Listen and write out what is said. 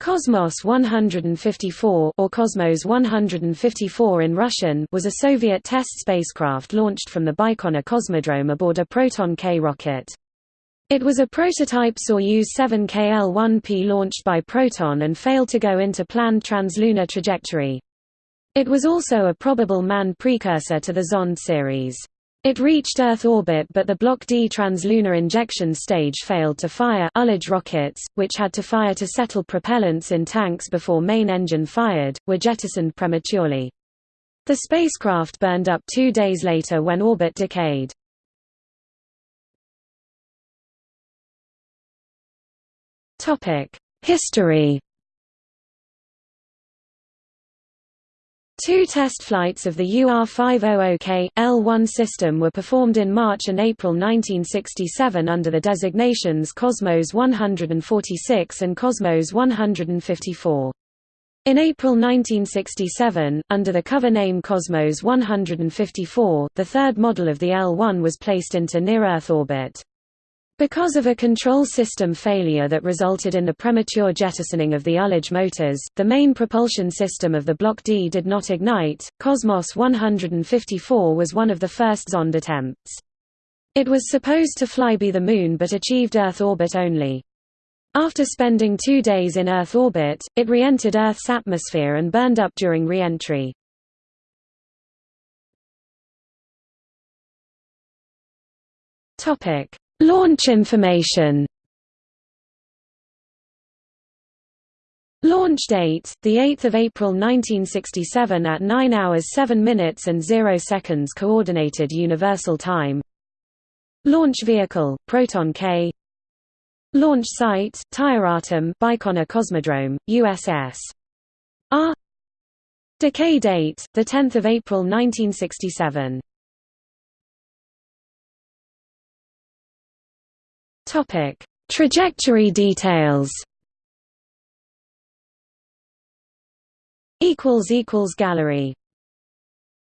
Cosmos 154 or Cosmos 154 in Russian was a Soviet test spacecraft launched from the Baikonur Cosmodrome aboard a Proton-K rocket. It was a prototype Soyuz 7KL-1P launched by Proton and failed to go into planned translunar trajectory. It was also a probable manned precursor to the Zond series. It reached Earth orbit but the Block D translunar injection stage failed to fire ullage rockets, which had to fire to settle propellants in tanks before main engine fired, were jettisoned prematurely. The spacecraft burned up two days later when orbit decayed. History Two test flights of the UR-500K, L-1 system were performed in March and April 1967 under the designations Cosmos 146 and Cosmos 154. In April 1967, under the cover name Cosmos 154, the third model of the L-1 was placed into near-Earth orbit. Because of a control system failure that resulted in the premature jettisoning of the ullage motors, the main propulsion system of the Block D did not ignite. Cosmos 154 was one of the first Zond attempts. It was supposed to fly by the Moon but achieved Earth orbit only. After spending two days in Earth orbit, it re-entered Earth's atmosphere and burned up during re-entry. Topic: Launch information. Launch date, 8 April 1967 at 9 hours 7 minutes and 0 seconds Coordinated Universal Time. Launch vehicle, Proton-K Launch site, Tyuratam Baikonur Cosmodrome, USS. R. Decay date, 10 April 1967 Topic: Trajectory details. Equals equals gallery